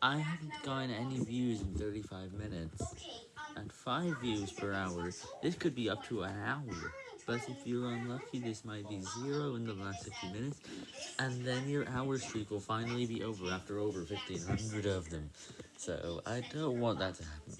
I haven't gotten any views in 35 minutes, at 5 views per hour, this could be up to an hour, but if you're unlucky this might be 0 in the last 50 minutes, and then your hour streak will finally be over after over 1500 of them, so I don't want that to happen.